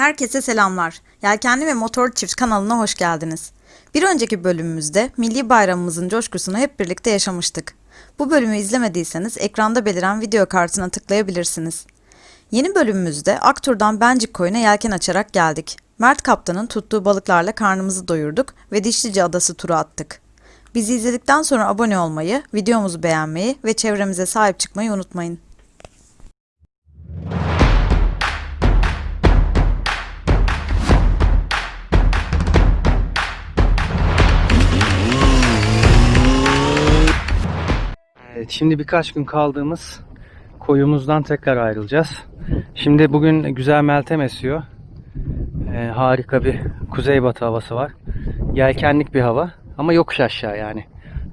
Herkese selamlar. Yelkenli ve Motor Çift kanalına hoş geldiniz. Bir önceki bölümümüzde Milli Bayramımızın coşkusunu hep birlikte yaşamıştık. Bu bölümü izlemediyseniz ekranda beliren video kartına tıklayabilirsiniz. Yeni bölümümüzde Aktur'dan Bencik Koyu'na yelken açarak geldik. Mert Kaptan'ın tuttuğu balıklarla karnımızı doyurduk ve Dişlice Adası turu attık. Bizi izledikten sonra abone olmayı, videomuzu beğenmeyi ve çevremize sahip çıkmayı unutmayın. Evet, şimdi birkaç gün kaldığımız koyumuzdan tekrar ayrılacağız. Şimdi bugün güzel meltem esiyor. Ee, harika bir kuzeybatı havası var. Yelkenlik bir hava ama yokuş aşağı yani.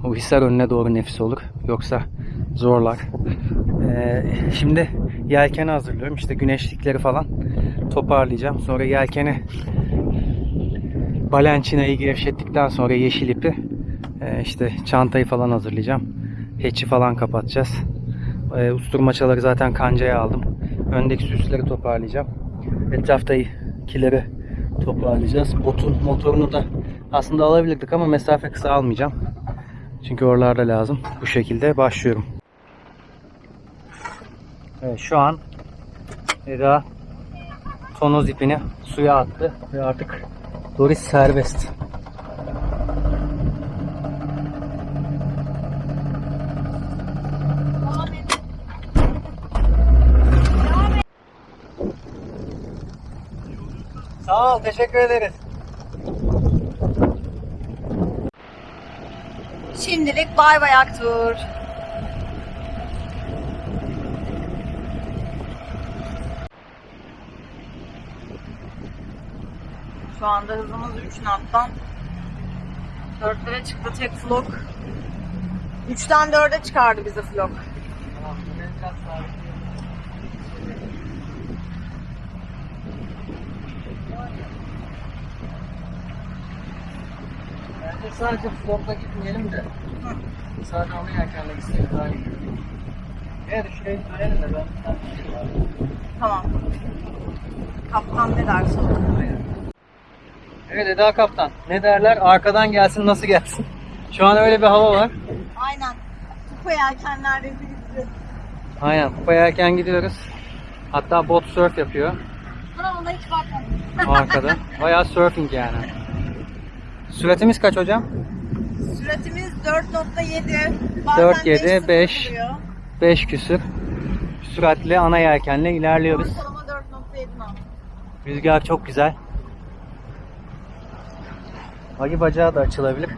O hisar önüne doğru nefis olur. Yoksa zorlar. Ee, şimdi yelkeni hazırlıyorum. İşte güneşlikleri falan toparlayacağım. Sonra yelkeni balençinayı gevşettikten sonra yeşil ipi e, işte çantayı falan hazırlayacağım. Hatch'i falan kapatacağız. E, usturmaçaları zaten kancaya aldım. Öndeki süsleri toparlayacağım. Etraftakileri toparlayacağız. Botun motorunu da aslında alabilirdik ama mesafe kısa almayacağım. Çünkü oralarda lazım. Bu şekilde başlıyorum. Evet, şu an Eda tonoz ipini suya attı ve artık Doris serbest. Sağ ol, teşekkür ederiz. Şimdilik bay bay Aktur. Şu anda hızımız 3 knot'tan 4'lere çıktı tek flok. 3'ten 4'e çıkardı bizi flok. Bence sadece flopla gitmeyelim de. Sadece ana yelkenle gitsek daha iyi. Eğer şurayı söyleyelim de ben Tamam. Kaptan ne derse o. Evet Eda Kaptan. Ne derler? Arkadan gelsin nasıl gelsin? Şu an öyle bir hava var. Aynen. Kupa yelkenlerde bizi. Aynen. Kupa yelken gidiyoruz. Hatta bot surf yapıyor Buna ona hiç bakmadım. arkada. Bayağı surfing yani. Süratimiz kaç hocam? Süratimiz 4.7. Bazen 4.7, 5. oluyor. 5 küsür. Süratli ana yelkenle ilerliyoruz. Ortalama 4.7 knot. Rüzgar çok güzel. Agi bacağı da açılabilir.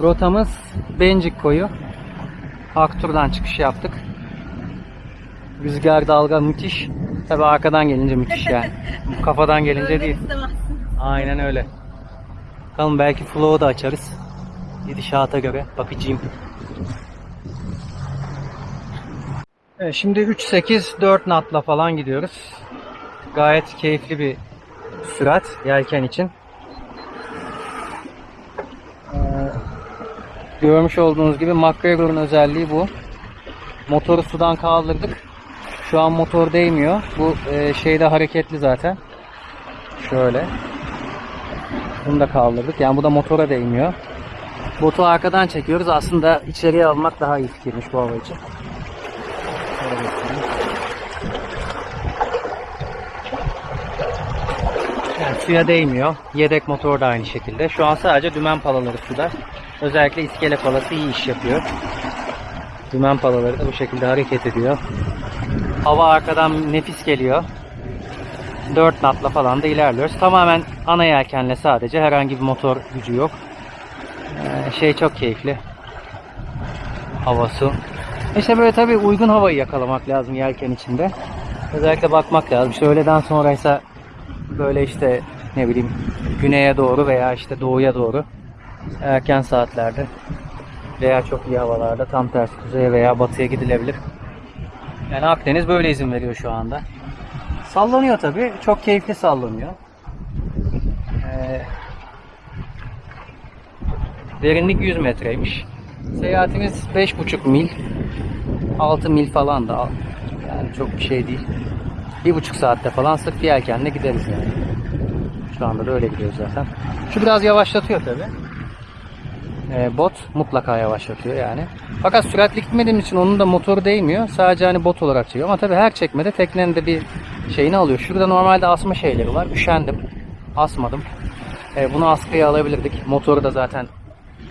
Rotamız Bencik koyu. Aktur'dan çıkış yaptık. Rüzgar dalga müthiş. Tabi arkadan gelince müthiş yani. Kafadan gelince Öyle değil. istemezsin. Aynen öyle. Bakalım belki flow'u da açarız. Gidişata göre bakacağım. Evet, şimdi 3.8 4 knot'la falan gidiyoruz. Gayet keyifli bir sürat yelken için. Ee, görmüş olduğunuz gibi McGregor'un özelliği bu. Motoru sudan kaldırdık. Şu an motor değmiyor. Bu e, şeyde hareketli zaten. Şöyle. Bunu da kaldırdık. Yani bu da motora değmiyor. Botu arkadan çekiyoruz. Aslında içeriye almak daha iyi fikirmiş bu hava için. Yani suya değmiyor. Yedek motor da aynı şekilde. Şu an sadece dümen palaları suda. Özellikle iskele palası iyi iş yapıyor. Dümen palaları da bu şekilde hareket ediyor. Hava arkadan nefis geliyor. 4 knotla falan da ilerliyoruz. Tamamen ana yelkenle sadece herhangi bir motor gücü yok. Ee, şey çok keyifli. Havası. İşte böyle tabii uygun havayı yakalamak lazım yelken içinde. Özellikle bakmak lazım. İşte öğleden sonraysa böyle işte ne bileyim güneye doğru veya işte doğuya doğru erken saatlerde veya çok iyi havalarda tam tersi kuzeye veya batıya gidilebilir. Yani Akdeniz böyle izin veriyor şu anda. Sallanıyor tabi. Çok keyifli sallanıyor. Ee, derinlik 100 metreymiş. Seyahatimiz 5,5 mil. 6 mil falan da. Yani çok bir şey değil. Bir buçuk saatte falan sırf yelkenle gideriz yani. Şu anda da öyle gidiyoruz zaten. Şu biraz yavaşlatıyor tabi. Bot mutlaka yavaşlatıyor yani. Fakat süratli gitmediğim için onun da motoru değmiyor. Sadece hani bot olarak çekiyor. Ama tabi her çekmede teknenin de bir şeyini alıyor. Şurada normalde asma şeyleri var. Üşendim. Asmadım. E, bunu askıya alabilirdik. Motoru da zaten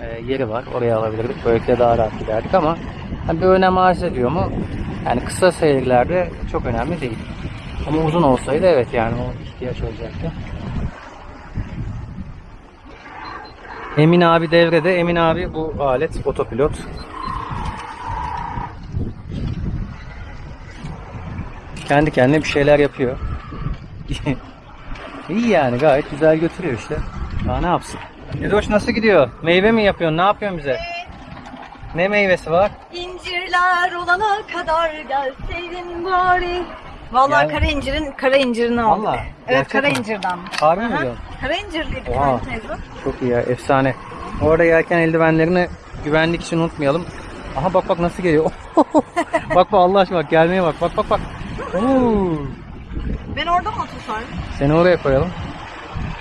e, yeri var. Oraya alabilirdik. Böylelikle daha rahat giderdik ama hani bir önem arz ediyor mu? Yani kısa seyirlerde çok önemli değil. Ama uzun olsaydı evet yani o ihtiyaç olacaktı. Emin abi devrede. Emin abi bu alet otopilot. Kendi kendine bir şeyler yapıyor. İyi yani gayet güzel götürüyor işte. Daha ne yapsın? Edoş nasıl gidiyor? Meyve mi yapıyorsun? Ne yapıyorsun bize? Ne meyvesi var? İncirler olana kadar gelseydin bari. Vallahi Gel. kara incirin kara incirini aldık. Vallahi, Evet gerçek kara mi? incirden. Harbi mi Aha. diyorsun? Kara incirliydi Oha. kara teyze. Çok iyi ya efsane. Orada yelken eldivenlerini güvenlik için unutmayalım. Aha bak bak nasıl geliyor. bak bak Allah aşkına bak gelmeye bak bak bak bak. Oo. Ben orada mı tutarım? Seni oraya koyalım.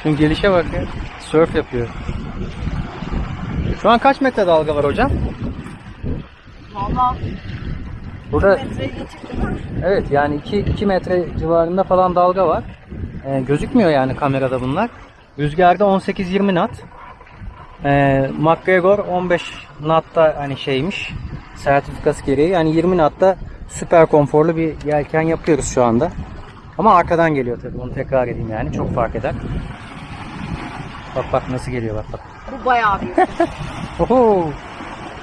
Şunun gelişe bak ya. Surf yapıyor. Şu an kaç metre dalga var hocam? Valla Burada evet yani 2, 2 metre civarında falan dalga var. Ee, gözükmüyor yani kamerada bunlar. Rüzgarda 18-20 knot. Ee, McGregor 15 knot'ta hani şeymiş. Sertifikası gereği. Yani 20 knot'ta süper konforlu bir yelken yapıyoruz şu anda. Ama arkadan geliyor tabii. Onu tekrar edeyim yani. Çok fark eder. Bak bak nasıl geliyor bak bak. Bu bayağı büyük. Oho.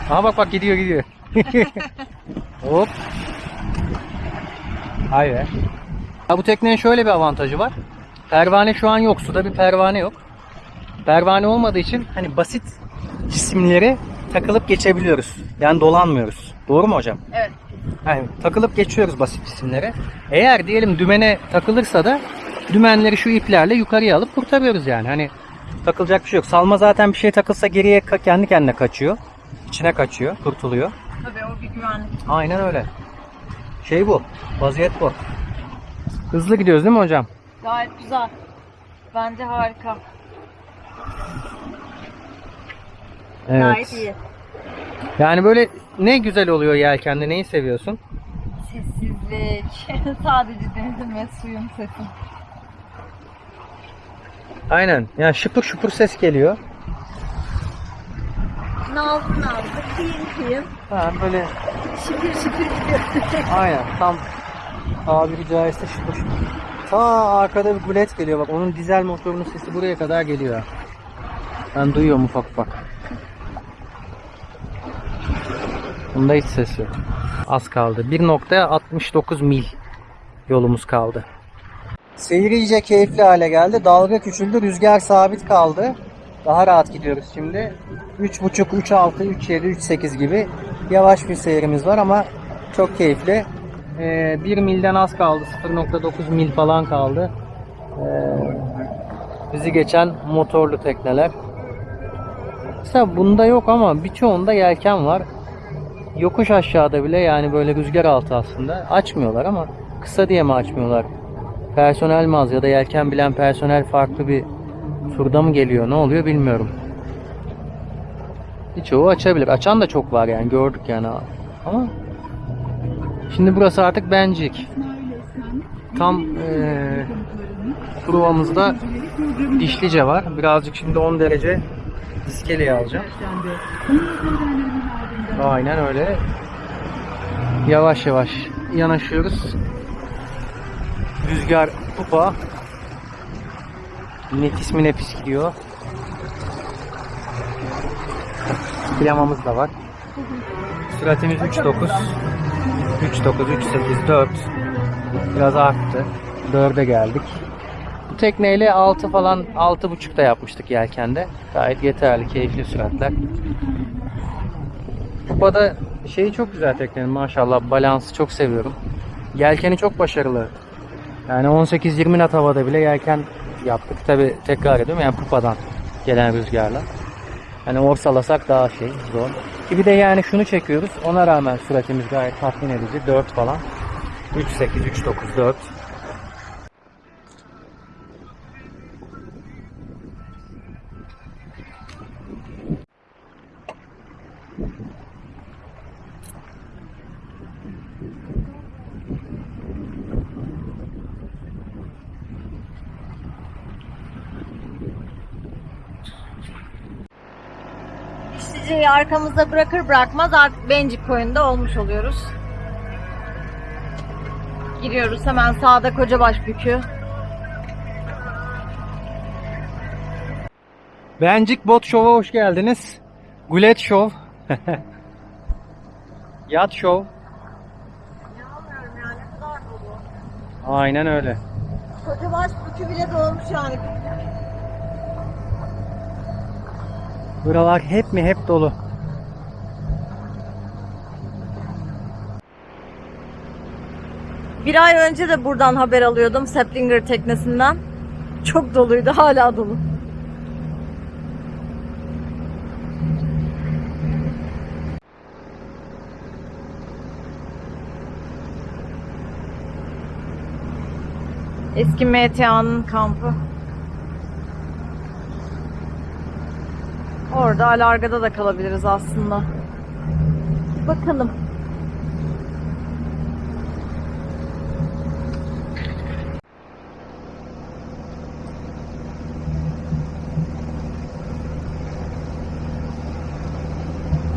Aha bak bak gidiyor gidiyor. Hop. Hay be. Ya bu teknenin şöyle bir avantajı var. Pervane şu an yok. Suda bir pervane yok. Pervane olmadığı için hani basit cisimleri takılıp geçebiliyoruz. Yani dolanmıyoruz. Doğru mu hocam? evet. Yani takılıp geçiyoruz basit cisimlere. Eğer diyelim dümene takılırsa da dümenleri şu iplerle yukarıya alıp kurtarıyoruz yani. Hani takılacak bir şey yok. Salma zaten bir şey takılsa geriye kendi kendine kaçıyor. İçine kaçıyor, kurtuluyor. Tabii o bir güvenlik. Aynen öyle. Şey bu. Vaziyet bu. Hızlı gidiyoruz değil mi hocam? Gayet güzel. Bence harika. Gayet iyi. Yani böyle ne güzel oluyor yelkende. Neyi seviyorsun? Sessizlik. Sadece denizin ve suyun sesi. Aynen. Yani şıpır şıpır ses geliyor. Nazlı nazlı, kıyım kıyım, Ha, böyle şıpır şıpır gidiyor. Aynen tam tabiri caizse şıpır şıpır. Ta arkada bir gulet geliyor bak onun dizel motorunun sesi buraya kadar geliyor. Ben duyuyorum ufak ufak. Bunda hiç ses yok. Az kaldı. 1.69 mil yolumuz kaldı. Seyir iyice keyifli hale geldi. Dalga küçüldü. Rüzgar sabit kaldı. Daha rahat gidiyoruz şimdi. 3.5, 3.6, 3.7, 3.8 gibi yavaş bir seyrimiz var ama çok keyifli. Ee, 1 milden az kaldı. 0.9 mil falan kaldı. Ee, bizi geçen motorlu tekneler. Mesela bunda yok ama birçoğunda yelken var. Yokuş aşağıda bile yani böyle rüzgar altı aslında açmıyorlar ama kısa diye mi açmıyorlar? Personel mi az ya da yelken bilen personel farklı bir turda mı geliyor ne oluyor bilmiyorum. Birçoğu açabilir. Açan da çok var yani gördük yani ama şimdi burası artık bencik. Tam eee provamızda dişlice var. Birazcık şimdi 10 derece iskeleye alacağım. Aynen öyle. Yavaş yavaş yanaşıyoruz. Rüzgar kupa. Nefis mi nefis gidiyor. Klamamız da var. Süratimiz 3.9 3.9 3.8 4 Biraz arttı. 4'e geldik. Bu tekneyle 6 falan 6.5'da yapmıştık yelkende. Gayet yeterli, keyifli süratler. Kupada şeyi çok güzel teknenin maşallah balansı çok seviyorum. Yelkeni çok başarılı. Yani 18-20 knot havada bile yelken yaptık. Tabi tekrar ediyorum yani pupadan gelen rüzgarla. Hani orsalasak daha şey zor. Ki bir de yani şunu çekiyoruz. Ona rağmen süratimiz gayet tatmin edici. 4 falan. 3.8, 3.9, 4. İşçiciyi arkamızda bırakır bırakmaz artık Bencik koyunda olmuş oluyoruz. Giriyoruz hemen sağda Kocabaş Bükü. Bencik Bot Show'a hoş geldiniz. Gulet Show. Yat Show. İnanmıyorum yani ne kadar dolu. Aynen öyle. Kocabaş Bükü bile dolmuş yani. Buralar hep mi hep dolu. Bir ay önce de buradan haber alıyordum Seplinger teknesinden. Çok doluydu hala dolu. Eski MTA'nın kampı. Orada Alarga'da da kalabiliriz aslında. Bakalım.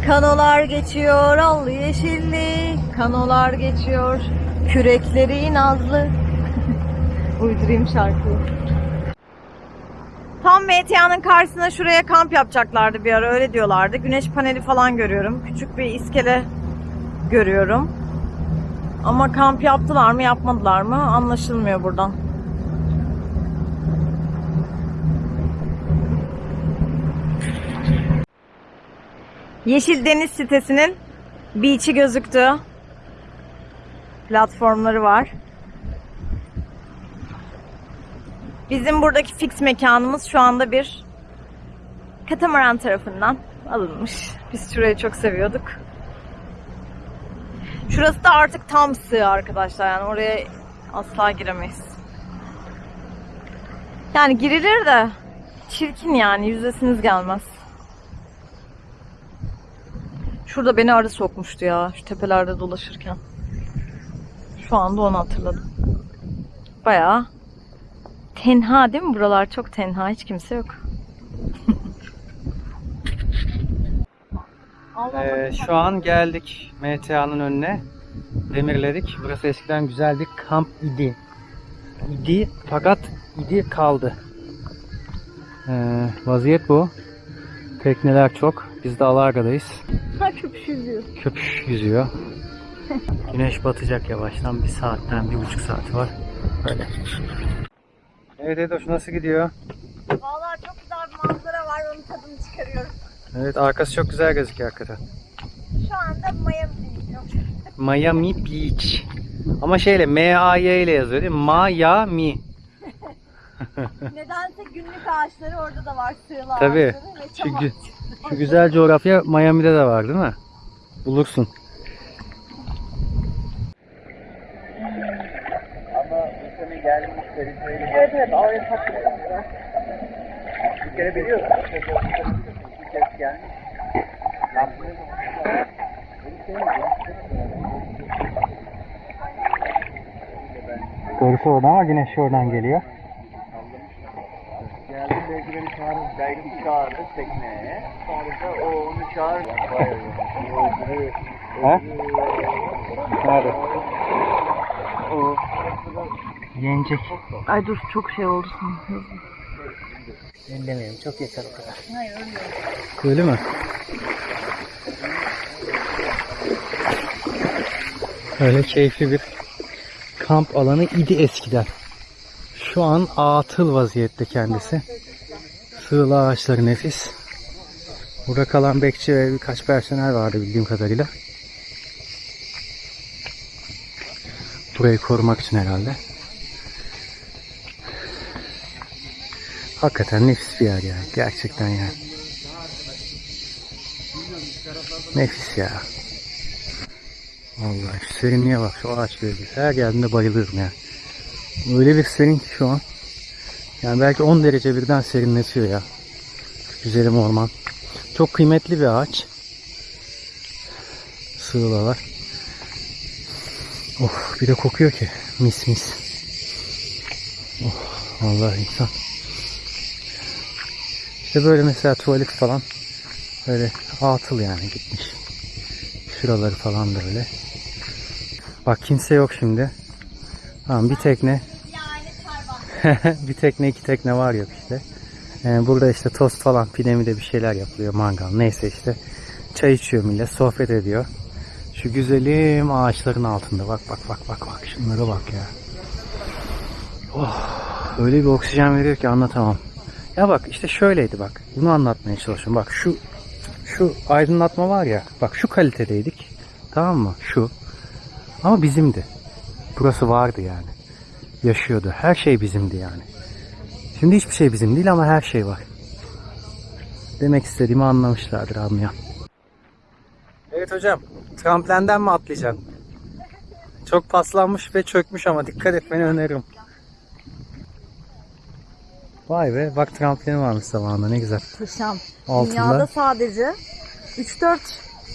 Kanolar geçiyor allı yeşilli, kanolar geçiyor kürekleri nazlı. Uydurayım şarkıyı. MTA'nın karşısına şuraya kamp yapacaklardı bir ara öyle diyorlardı. Güneş paneli falan görüyorum. Küçük bir iskele görüyorum. Ama kamp yaptılar mı yapmadılar mı anlaşılmıyor buradan. Yeşil Deniz sitesinin beach'i gözüktü. Platformları var. Bizim buradaki fix mekanımız şu anda bir katamaran tarafından alınmış. Biz şurayı çok seviyorduk. Şurası da artık tam sığ arkadaşlar yani oraya asla giremeyiz. Yani girilir de çirkin yani yüzesiniz gelmez. Şurada beni arı sokmuştu ya şu tepelerde dolaşırken. Şu anda onu hatırladım. Bayağı tenha değil mi? Buralar çok tenha. Hiç kimse yok. Ee, şu an geldik MTA'nın önüne. Demirledik. Burası eskiden güzel bir kamp idi. İdi fakat idi kaldı. Ee, vaziyet bu. Tekneler çok. Biz de Alarga'dayız. Ha köpüş yüzüyor. Köpüş yüzüyor. Güneş batacak yavaştan. Bir saatten bir buçuk saati var. Böyle. Evet Edoş nasıl gidiyor? Vallahi çok güzel bir manzara var. Onun tadını çıkarıyorum. Evet arkası çok güzel gözüküyor hakikaten. Şu anda Miami'deyim. Miami Beach. Ama şeyle M-A-Y ile yazıyor değil mi? Miami. Nedense günlük ağaçları orada da var. Sığla Tabii. ağaçları ve Şu, çam gü- şu güzel coğrafya Miami'de de var değil mi? Bulursun. Evet evet oraya takılıyor. Bir kere biliyorsun. Bir kez gelmiş. Doğrusu oradan ama güneş oradan geliyor. Geldi belki beni çağırır, belki çağırır tekneye. Sonra o onu çağırır. Ha? Nerede? Yenecek. Ay dur çok şey oldu sanırım. Ellemeyelim. Çok yeter o kadar. Hayır öyle. Öyle mi? Öyle keyifli bir kamp alanı idi eskiden. Şu an atıl vaziyette kendisi. Sığla ağaçları nefis. Burada kalan bekçi ve birkaç personel vardı bildiğim kadarıyla. Burayı korumak için herhalde. Hakikaten nefis bir yer yani. Gerçekten yani. Nefis ya. Vallahi şu serinliğe bak şu ağaç gölgesi. Her geldiğinde bayılıyorum ya. Öyle bir serin ki şu an. Yani belki 10 derece birden serinletiyor ya. Güzelim orman. Çok kıymetli bir ağaç. Sığlalar. Of bir de kokuyor ki. Mis mis. Oh vallahi insan. İşte böyle mesela tuvalet falan böyle atıl yani gitmiş. Şuraları falan da öyle. Bak kimse yok şimdi. Tamam bir tekne. bir tekne iki tekne var yok işte. Ee, burada işte tost falan pide mi de bir şeyler yapılıyor mangal neyse işte. Çay içiyor millet sohbet ediyor. Şu güzelim ağaçların altında bak bak bak bak bak şunlara bak ya. Oh öyle bir oksijen veriyor ki anlatamam. Ya bak işte şöyleydi bak. Bunu anlatmaya çalışıyorum. Bak şu şu aydınlatma var ya. Bak şu kalitedeydik. Tamam mı? Şu. Ama bizimdi. Burası vardı yani. Yaşıyordu. Her şey bizimdi yani. Şimdi hiçbir şey bizim değil ama her şey var. Demek istediğimi anlamışlardır anlayan. Evet hocam. Tramplenden mi atlayacaksın? Çok paslanmış ve çökmüş ama dikkat etmeni öneririm. Vay be bak tramplini varmış zamanında ne güzel. Muhteşem. Altında. Dünyada sadece 3-4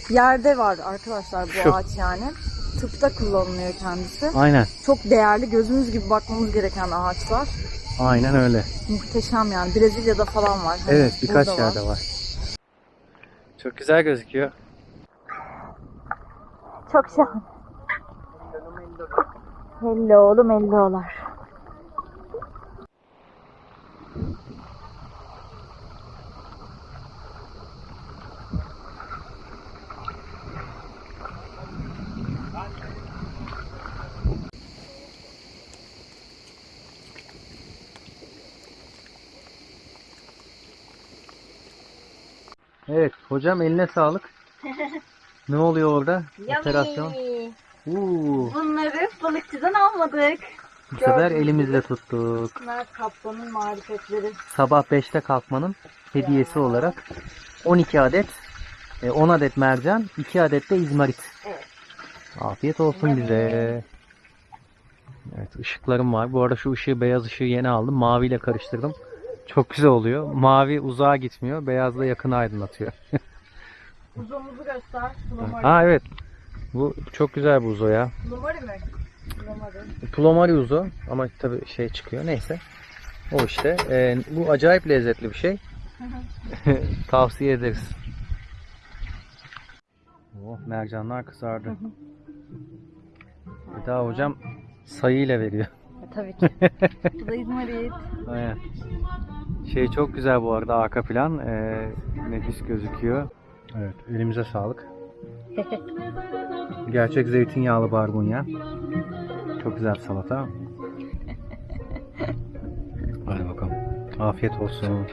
yerde var arkadaşlar bu Şu. ağaç yani. Tıpta kullanılıyor kendisi. Aynen. Çok değerli, gözümüz gibi bakmamız gereken ağaçlar. Aynen öyle. Muhteşem yani. Brezilya'da falan var. Hani Evet birkaç burada var. yerde var. Çok güzel gözüküyor. Çok şahane. Hello oğlum hello'lar. Evet hocam eline sağlık. ne oluyor orada? Operasyon. Uuu, Bunları balıkçıdan almadık. bu sefer Gördüğünüz elimizle tuttuk. Bunlar kaplanın marifetleri. Sabah 5'te kalkmanın hediyesi olarak 12 adet, e, 10 adet mercan, 2 adet de izmarit. Evet. Afiyet olsun bize. Evet ışıklarım var. Bu arada şu ışığı beyaz ışığı yeni aldım. Maviyle karıştırdım. Çok güzel oluyor. Mavi uzağa gitmiyor. Beyaz da yakın aydınlatıyor. Uzumuzu göster. Plomari. Ha evet. Bu çok güzel bu uzo ya. Plomari mi? Plomari. Plomari uzo ama tabii şey çıkıyor. Neyse. O işte. Ee, bu acayip lezzetli bir şey. Tavsiye ederiz. Oh, mercanlar kızardı. Bir daha hocam sayıyla veriyor. Tabii ki. Bu da İzmarit. Aynen. Şey çok güzel bu arada arka plan. Ee, nefis gözüküyor. Evet elimize sağlık. Gerçek zeytinyağlı barbunya. Çok güzel salata. Hadi bakalım. Afiyet olsun.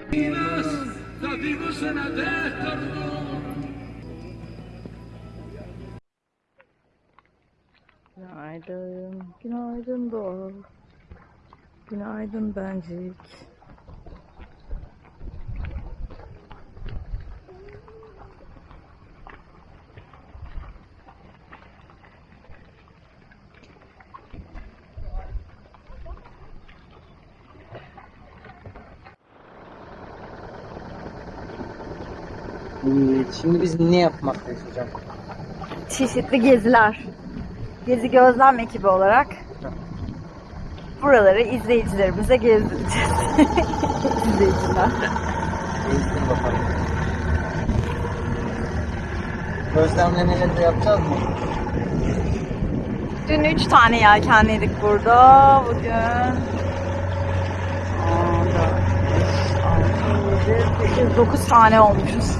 Günaydın. Günaydın Doğu. Günaydın Bencik. Şimdi biz ne yapmaktayız hocam? Çeşitli geziler. Gezi gözlem ekibi olarak buraları izleyicilerimize gezdireceğiz. İzleyiciler. Eğitim bakalım. Gözlemlemeleri yapacağız mı? Dün 3 tane yelkenliydik burada. Bugün 9 tane olmuşuz.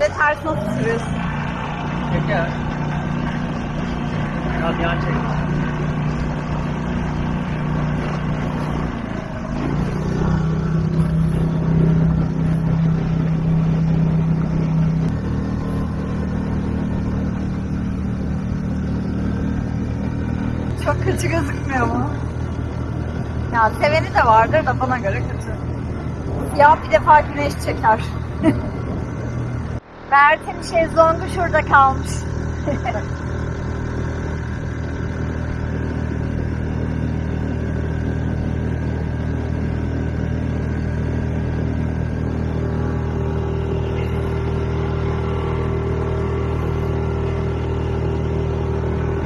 Ve ters nasıl sürüyorsun? Çeker. Biraz yan çek. Çok kötü gözükmüyor mu? Ya seveni de vardır da bana göre kötü. ya bir defa güneş çeker. Mert'in şezlongu şurada kalmış.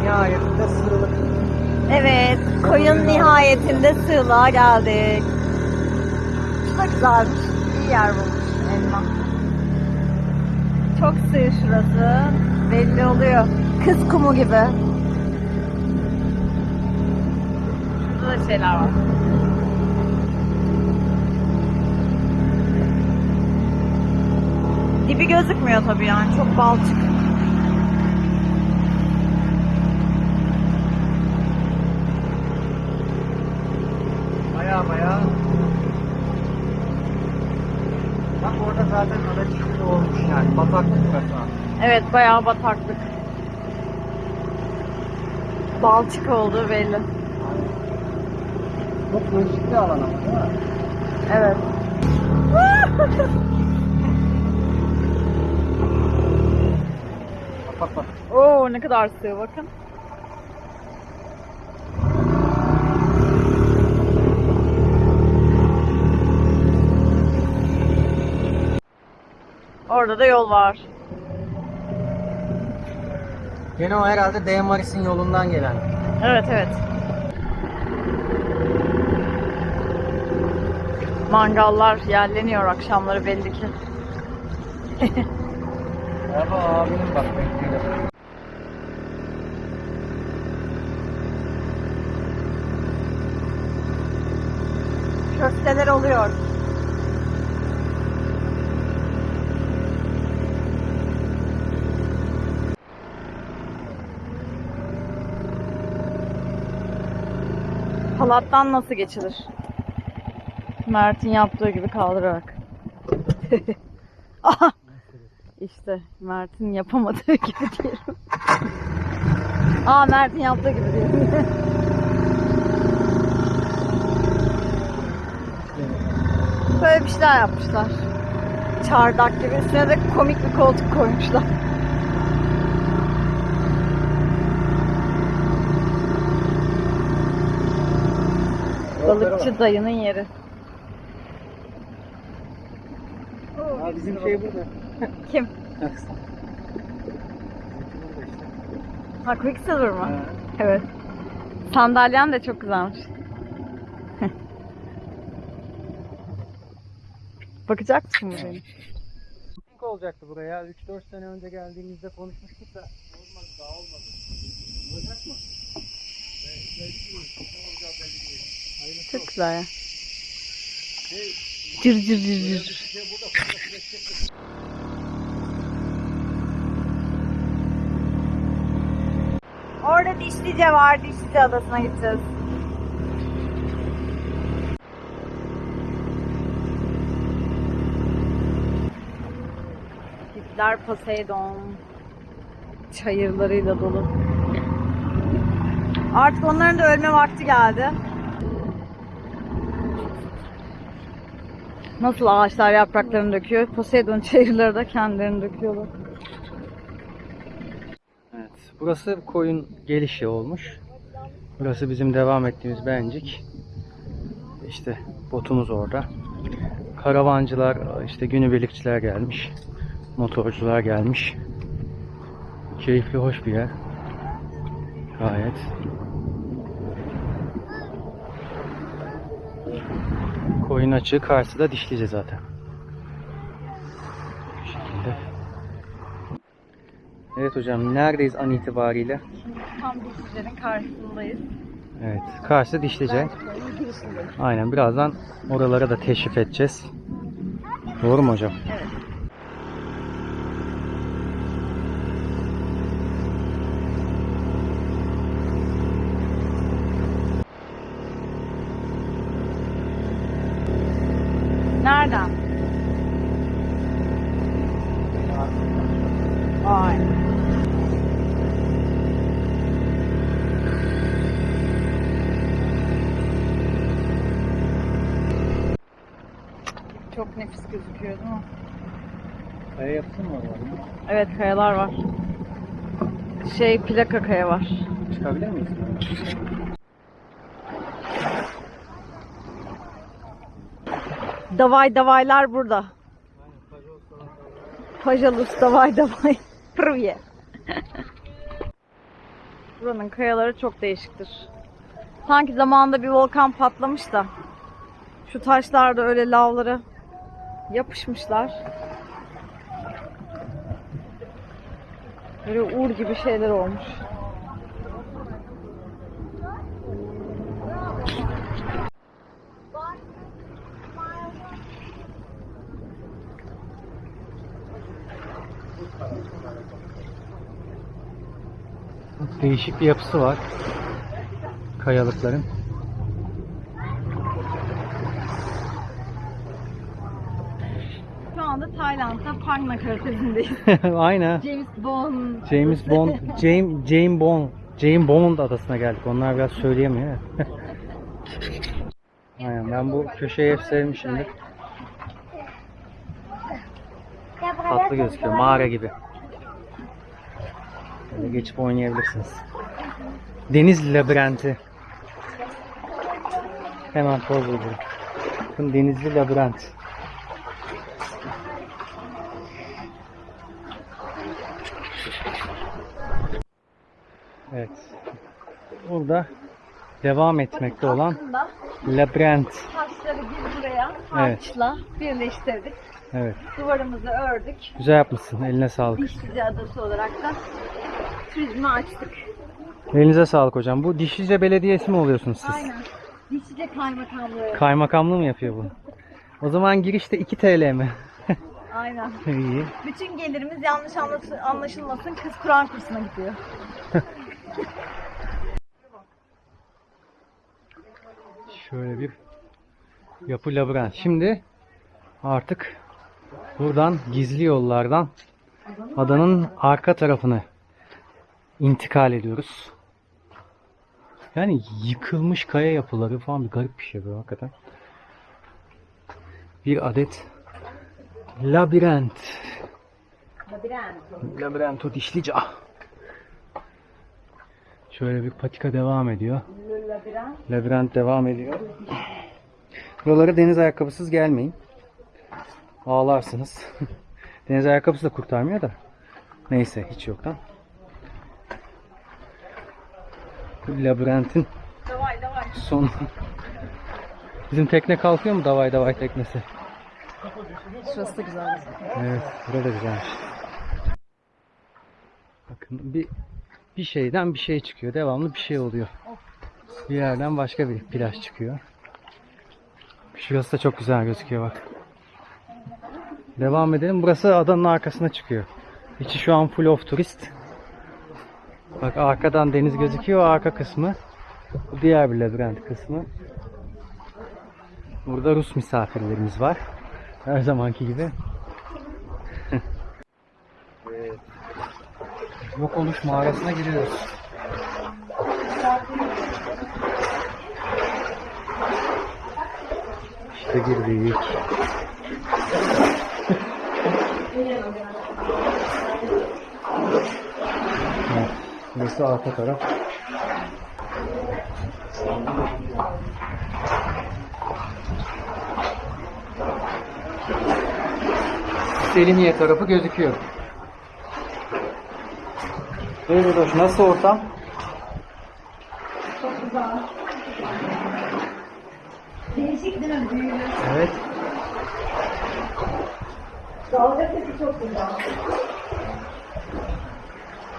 Nihayetinde sığlık. Evet, koyun nihayetinde sığlığa geldik. Şu da güzelmiş. İyi yer bulmuş elma. Çok sığ şurası. Belli oluyor. Kız kumu gibi. Şurada da şeyler var. Dibi gözükmüyor tabii yani. Çok balçık. Baya baya. Bak orada zaten ada çizgi olmuş yani. Bataklık burası. Evet bayağı bataklık. Balçık olduğu belli. Çok değişik bir alan ama değil mi? Evet. Bak bak bak. Oo ne kadar sığ bakın. Orada da yol var. Gene o herhalde D Maris'in yolundan gelen. Evet evet. Mangallar yerleniyor akşamları belli ki. Merhaba abinin bak bekliyor. Köfteler oluyor. Halattan nasıl geçilir? Mert'in yaptığı gibi kaldırarak. Aha! İşte Mert'in yapamadığı gibi diyelim. Aa Mert'in yaptığı gibi diyelim. Böyle bir şeyler yapmışlar. Çardak gibi. Üstüne de komik bir koltuk koymuşlar. Balıkçı dayının yeri. Ha, bizim şey burada. Kim? Ha Quicksilver mı? Evet. Sandalyen de çok güzelmiş. Bakacak mısın buraya? Piknik olacaktı buraya. 3-4 sene önce geldiğimizde konuşmuştuk da olmadı daha olmadı. Olacak mı? Çok güzel ya. Cır cır cır cır. Orada Dişlice var. Dişlice adasına gideceğiz. Hitler Poseidon çayırlarıyla dolu. Artık onların da ölme vakti geldi. Nasıl ağaçlar yapraklarını döküyor? Poseidon çayırları da kendilerini döküyorlar. Evet. Burası koyun gelişi olmuş. Burası bizim devam ettiğimiz bencik. İşte botumuz orada. Karavancılar, işte günübirlikçiler gelmiş. Motorcular gelmiş. Keyifli, hoş bir yer. Gayet. Koyun açığı karşıda dişlice zaten. Bu şekilde. Evet hocam neredeyiz an itibariyle? Tam Dişlice'nin karşısındayız. Evet karşı dişlice. Aynen birazdan oralara da teşrif edeceğiz. Doğru mu hocam? Evet. Gözüküyor değil mi? Kaya yapısı mı var orada? Evet kayalar var. Şey plaka kaya var. Çıkabilir miyiz? Davay davaylar burada. Pajalus davay davay. Prvye. Buranın kayaları çok değişiktir. Sanki zamanında bir volkan patlamış da şu taşlar da öyle lavlara yapışmışlar. Böyle uğur gibi şeyler olmuş. Değişik bir yapısı var. Kayalıkların. Şu anda Tayland'da Phang Nakaratesi'ndeyiz. Aynen. James Bond. James Bond, James, James Bond, James Bond adasına geldik. Onlar biraz söyleyemiyor. Aynen ben bu köşeyi hep sevmişimdir. Tatlı gözüküyor. Mağara gibi. Böyle geçip oynayabilirsiniz. Deniz labirenti. Hemen poz buldum. Bakın denizli labirent. Evet. Burada devam etmekte olan labirent. taşları biz buraya Evet. harçla birleştirdik. Evet. Duvarımızı ördük. Güzel yapmışsın. Eline sağlık. Dişlice Adası olarak da turizmi açtık. Elinize sağlık hocam. Bu Dişlice Belediyesi mi oluyorsunuz siz? Aynen. Dişlice Kaymakamlığı. Kaymakamlığı mı yapıyor bu? O zaman girişte 2 TL mi? Aynen. İyi. Bütün gelirimiz yanlış anlaş- anlaşılmasın kız Kur'an kursuna gidiyor. Şöyle bir yapı labirent. Şimdi artık buradan gizli yollardan adanın arka tarafını intikal ediyoruz. Yani yıkılmış kaya yapıları falan bir garip bir şey bu hakikaten. Bir adet labirent. Labirento dişlice. Şöyle bir patika devam ediyor. Labirent devam ediyor. Buralara deniz ayakkabısız gelmeyin. Ağlarsınız. deniz ayakkabısı da kurtarmıyor da. Neyse hiç yoktan. Bu labirentin Davay davay. sonu. Bizim tekne kalkıyor mu davay davay teknesi? Şurası da güzel. Evet, burada güzelmiş. Bakın bir bir şeyden bir şey çıkıyor. Devamlı bir şey oluyor. Bir yerden başka bir plaj çıkıyor. Şurası da çok güzel gözüküyor bak. Devam edelim. Burası adanın arkasına çıkıyor. İçi şu an full of turist. Bak arkadan deniz gözüküyor. Arka kısmı. Diğer bir labirent kısmı. Burada Rus misafirlerimiz var. Her zamanki gibi. Yok oluş mağarasına giriyoruz. İşte girdik. Evet, Burası arka taraf. Selimiye tarafı gözüküyor. Evet hoş. Nasıl ortam? Değişik değil mi? Büyülü. Evet. Dalga sesi çok güzel.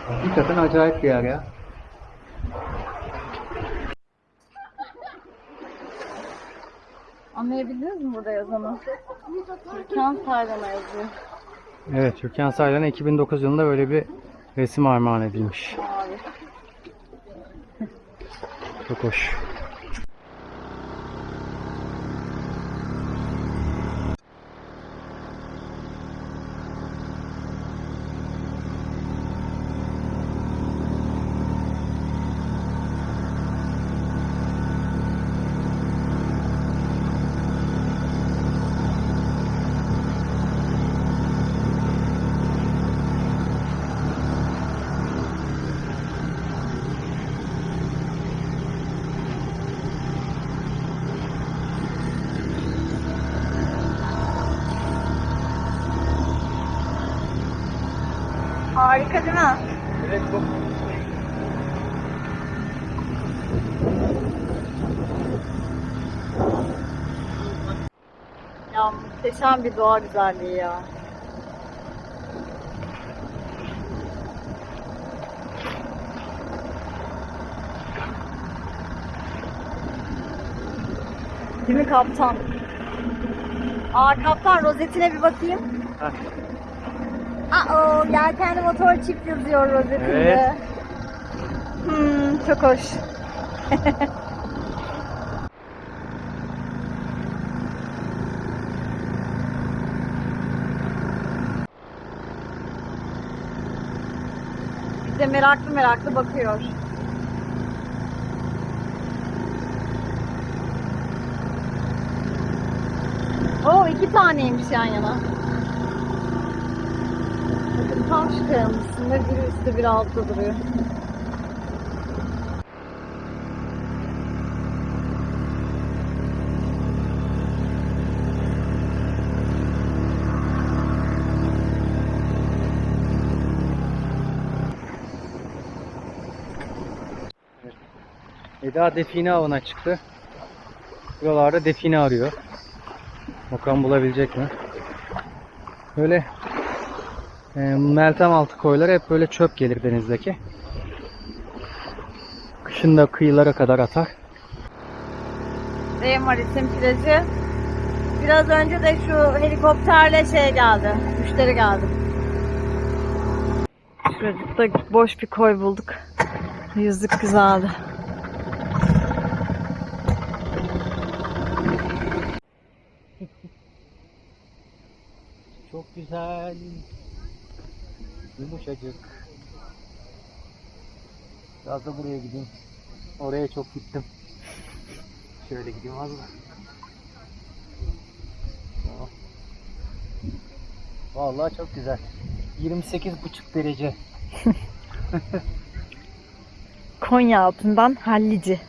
Hakikaten acayip bir yer ya. Anlayabildiniz mi burada yazanı? Türkan Saylan'a yazıyor. Evet, Türkan Saylan'a 2009 yılında böyle bir resim armağan edilmiş. Çok hoş. Muhteşem bir doğa güzelliği ya. Değil mi kaptan? Aa kaptan rozetine bir bakayım. Heh. Aa yelkenli motor çift yazıyor rozetinde. Evet. Hmm, çok hoş. Bize meraklı meraklı bakıyor. Oo iki taneymiş yan yana. Bakın tam şu kayanın üstünde biri üstte biri altta duruyor. Eda define avına çıktı. Buralarda define arıyor. Bakalım bulabilecek mi? Böyle e, meltem altı koylar hep böyle çöp gelir denizdeki. Kışın da kıyılara kadar atar. Ve Maritim plajı. Biraz önce de şu helikopterle şey geldi. Müşteri geldi. Şurada boş bir koy bulduk. Yüzlük güzeldi. Çok güzel. Yumuşacık. Biraz da buraya gideyim. Oraya çok gittim. Şöyle gideyim az da. Vallahi çok güzel. 28,5 derece. Konya altından Hallici.